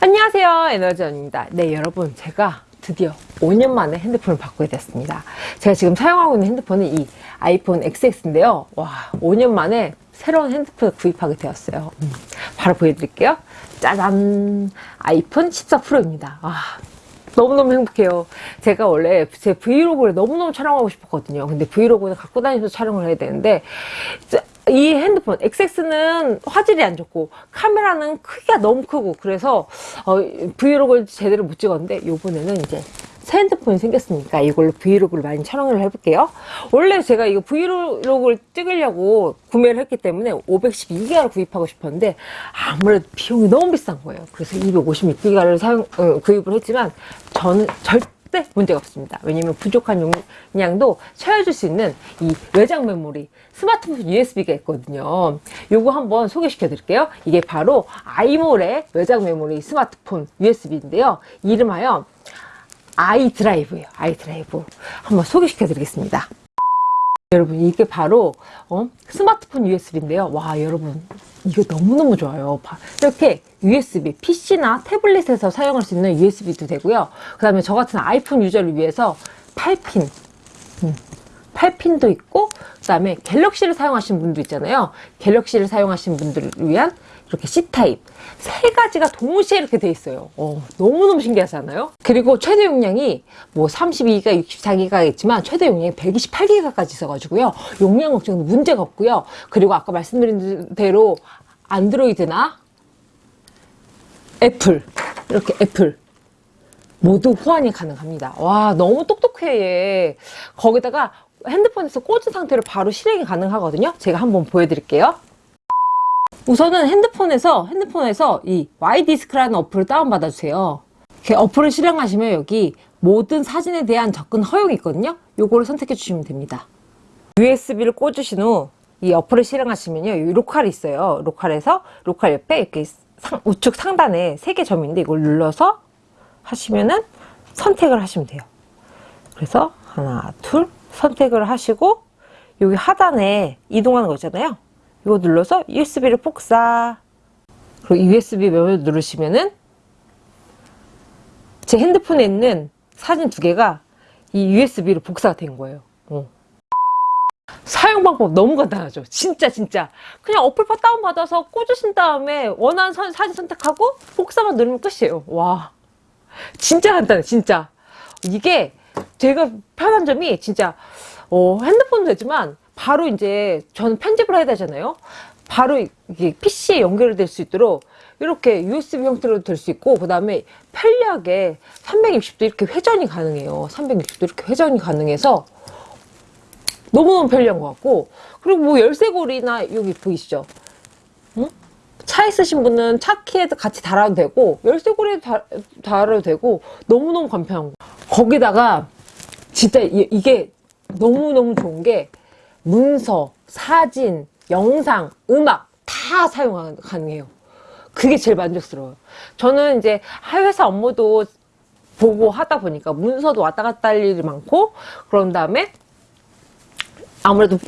안녕하세요. 에너지원입니다. 네 여러분 제가 드디어 5년 만에 핸드폰을 바꾸게 됐습니다. 제가 지금 사용하고 있는 핸드폰은 이 아이폰 XX인데요. 와 5년 만에 새로운 핸드폰을 구입하게 되었어요. 음, 바로 보여드릴게요. 짜잔! 아이폰 14 프로입니다. 아, 너무너무 행복해요. 제가 원래 제 브이로그를 너무너무 촬영하고 싶었거든요. 근데 브이로그는 갖고 다니면서 촬영을 해야 되는데 이 핸드폰 XX는 화질이 안 좋고 카메라는 크기가 너무 크고 그래서 어, 브이로그를 제대로 못 찍었는데 이번에는 이제 새 핸드폰이 생겼으니까 이걸로 브이로그를 많이 촬영을 해볼게요. 원래 제가 이거 브이로그를 찍으려고 구매를 했기 때문에 512기가를 구입하고 싶었는데 아무래도 비용이 너무 비싼 거예요. 그래서 256기가를 사용 어, 구입을 했지만 저는 절대 절대 문제가 없습니다. 왜냐면 부족한 용량도 채워줄 수 있는 이 외장 메모리 스마트폰 USB가 있거든요. 요거 한번 소개시켜 드릴게요. 이게 바로 아이몰의 외장 메모리 스마트폰 USB인데요. 이름하여 아이드라이브예요. 아이드라이브. 한번 소개시켜 드리겠습니다. 여러분 이게 바로 어? 스마트폰 USB인데요 와 여러분 이거 너무너무 좋아요. 이렇게 USB PC나 태블릿에서 사용할 수 있는 USB도 되고요. 그 다음에 저 같은 아이폰 유저를 위해서 8핀. 음, 8핀도 있고 그 다음에 갤럭시를 사용하시는 분도 있잖아요. 갤럭시를 사용하시는 분들을 위한 이렇게 C타입. 세 가지가 동시에 이렇게 돼 있어요. 어, 너무너무 신기하지 않아요? 그리고 최대 용량이 뭐 32기가 64기가 있지만 최대 용량이 128기가까지 있어가지고요. 용량 걱정도 문제가 없고요. 그리고 아까 말씀드린 대로 안드로이드나 애플 이렇게 애플 모두 호환이 가능합니다. 와 너무 똑똑해 얘. 거기다가 핸드폰에서 꽂은 상태로 바로 실행이 가능하거든요. 제가 한번 보여드릴게요. 우선은 핸드폰에서 핸드폰에서 이 Y디스크라는 어플을 다운받아 주세요. 어플을 실행하시면 여기 모든 사진에 대한 접근 허용이 있거든요. 요거를 선택해 주시면 됩니다. USB를 꽂으신 후 이 어플을 실행하시면요. 이 로컬이 있어요. 로컬에서 로컬 옆에 이렇게 상, 우측 상단에 세 개 점인데 이걸 눌러서 하시면은 선택을 하시면 돼요. 그래서 하나 둘 선택을 하시고 여기 하단에 이동하는 거 있잖아요. 이거 눌러서 USB를 복사. 그리고 USB 메모를 누르시면은 제 핸드폰에 있는 사진 두 개가 이 USB로 복사가 된 거예요. 어. 사용 방법 너무 간단하죠. 진짜 진짜. 그냥 어플파 다운받아서 꽂으신 다음에 원하는 사진 선택하고 복사만 누르면 끝이에요. 와. 진짜 간단해 진짜. 이게 제가 편한 점이 진짜 어, 핸드폰도 되지만 바로 이제 저는 편집을 해야 되잖아요. 바로 이게 PC에 연결될 수 있도록 이렇게 USB 형태로 될 수 있고 그 다음에 편리하게 360도 이렇게 회전이 가능해요. 360도 이렇게 회전이 가능해서 너무너무 편리한 것 같고 그리고 뭐 열쇠고리나 여기 보이시죠? 응? 차 있으신 분은 차 키에도 같이 달아도 되고 열쇠고리에도 달, 달아도 되고 너무너무 간편한 거. 거기다가 진짜 이, 이게 너무너무 좋은 게 문서, 사진, 영상, 음악 다 사용 가능해요. 그게 제일 만족스러워요. 저는 이제 회사 업무도 보고 하다 보니까 문서도 왔다 갔다 할 일이 많고 그런 다음에 아무래도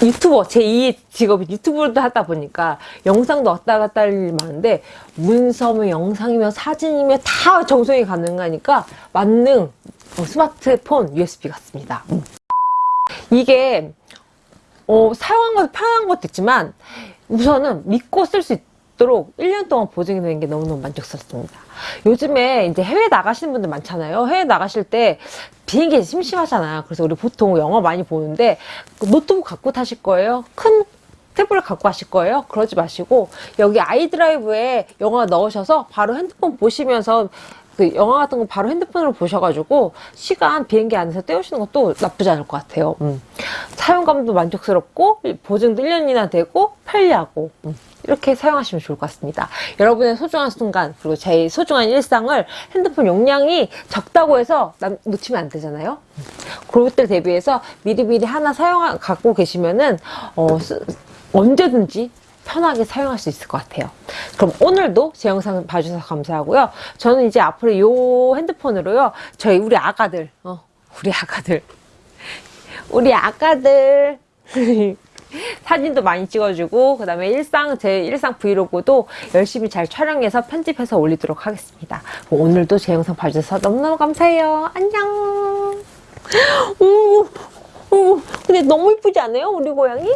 유튜버 제2의 직업이 유튜브도 하다 보니까 영상도 왔다 갔다 할 일이 많은데 문서며 영상이며 사진이며 다 정성이 가능하니까 만능 스마트폰 USB 같습니다. 음. 이게 어, 사용한 것도 편한 것도 있지만 우선은 믿고 쓸 수 있도록 1년 동안 보증이 되는 게 너무너무 만족스럽습니다. 요즘에 이제 해외 나가시는 분들 많잖아요. 해외 나가실 때 비행기 심심하잖아요. 그래서 우리 보통 영화 많이 보는데 노트북 갖고 타실 거예요? 큰 탭을 갖고 가실 거예요? 그러지 마시고 여기 아이드라이브에 영화 넣으셔서 바로 핸드폰 보시면서 그 영화 같은 거 바로 핸드폰으로 보셔가지고 시간 비행기 안에서 때우시는 것도 나쁘지 않을 것 같아요. 음. 사용감도 만족스럽고 보증도 1년이나 되고 편리하고 음. 이렇게 사용하시면 좋을 것 같습니다. 여러분의 소중한 순간 그리고 제 소중한 일상을 핸드폰 용량이 적다고 해서 남, 놓치면 안 되잖아요. 음. 그럴 때 대비해서 미리미리 하나 사용 갖고 계시면은 어, 언제든지 편하게 사용할 수 있을 것 같아요 그럼 오늘도 제 영상 봐주셔서 감사하고요 저는 이제 앞으로 이 핸드폰으로요 저희 우리 아가들 어, 우리 아가들 우리 아가들 사진도 많이 찍어주고 그 다음에 일상 제 일상 브이로그도 열심히 잘 촬영해서 편집해서 올리도록 하겠습니다. 오늘도 제 영상 봐주셔서 너무너무 감사해요. 안녕. 오, 오, 근데 너무 이쁘지 않아요? 우리 고양이?